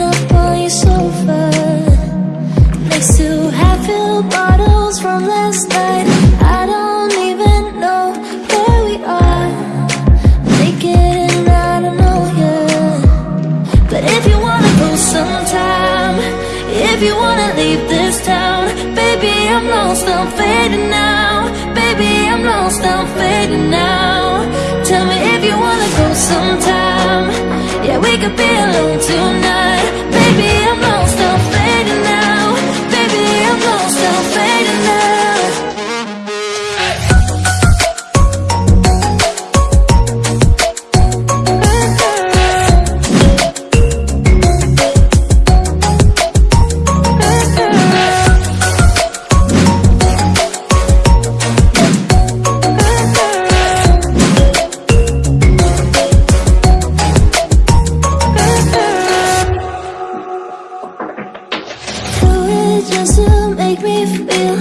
up on your sofa. Next to half-filled bottles from wanna go sometime, if you wanna leave this town, baby, I'm lost, I'm fading now. Baby, I'm lost, I'm fading now. Tell me if you wanna go sometime. Yeah, we could be alone tonight. Just to make me feel.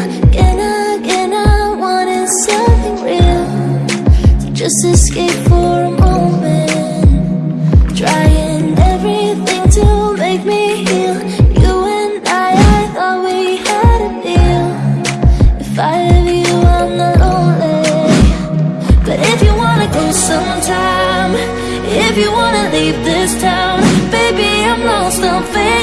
I wanted something real? Just escape for a moment. Trying everything to make me heal. You and I, I thought we had a deal. If I have you, I'm not lonely. But if you wanna go sometime If you wanna leave this town Baby, I'm lost, I'm fading